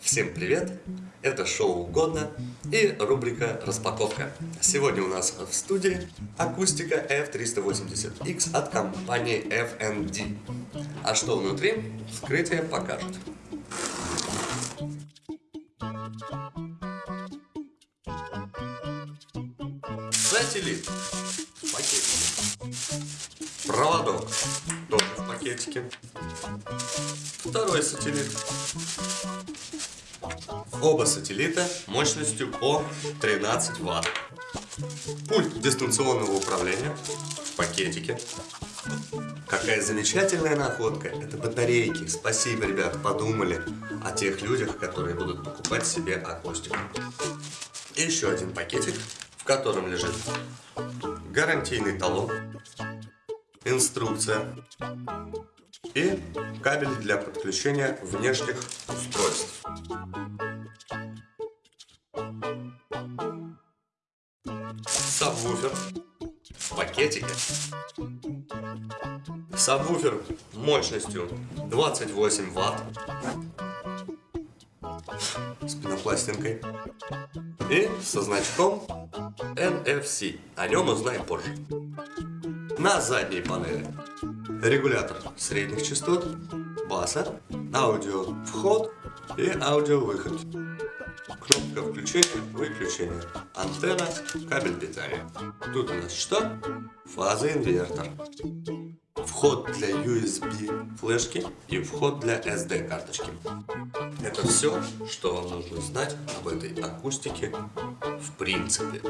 Всем привет! Это шоу «Угодно» и рубрика «Распаковка». Сегодня у нас в студии акустика F380X от компании FND. А что внутри, вскрытие покажет. Сателлит пакетике. Проводок тоже в пакетике. Второй сателлит. Оба сателлита мощностью по 13 Вт. Пульт дистанционного управления в пакетике. Какая замечательная находка. Это батарейки. Спасибо, ребят, подумали о тех людях, которые будут покупать себе акустику. И еще один пакетик, в котором лежит гарантийный талон, инструкция и кабель для подключения внешних устройств. Сабвуфер в пакетике. Сабвуфер мощностью 28 ватт с пенопластинкой и со значком NFC. О нем узнаем позже. На задней панели регулятор средних частот, баса, аудио вход и аудио выход. Кнопка включения, выключения, антенна, кабель питания. Тут у нас что? Фазоинвертор. Вход для USB флешки и вход для SD карточки. Это все, что вам нужно знать об этой акустике в принципе.